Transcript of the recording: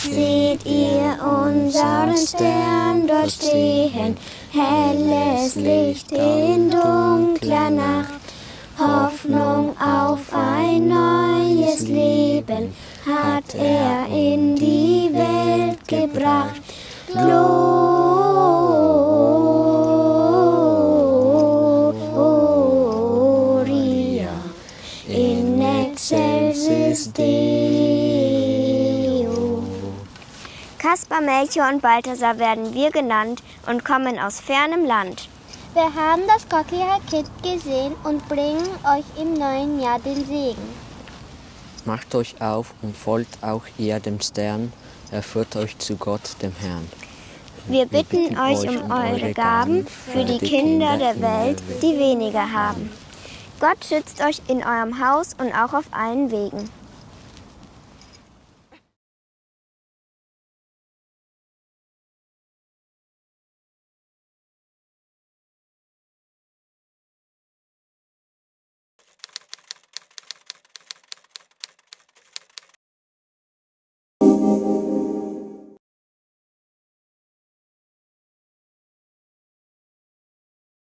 Seht ihr unseren Stern dort stehen, helles Licht in dunkler Nacht, Hoffnung auf ein neues Leben hat er in die Welt gebracht. Gloria in excelsis Deo. Kaspar, Melchior und Balthasar werden wir genannt und kommen aus fernem Land. Wir haben das Coquillard Kind gesehen und bringen euch im neuen Jahr den Segen. Macht euch auf und folgt auch ihr dem Stern, er führt euch zu Gott, dem Herrn. Wir bitten euch um eure Gaben für die Kinder der Welt, die weniger haben. Gott schützt euch in eurem Haus und auch auf allen Wegen.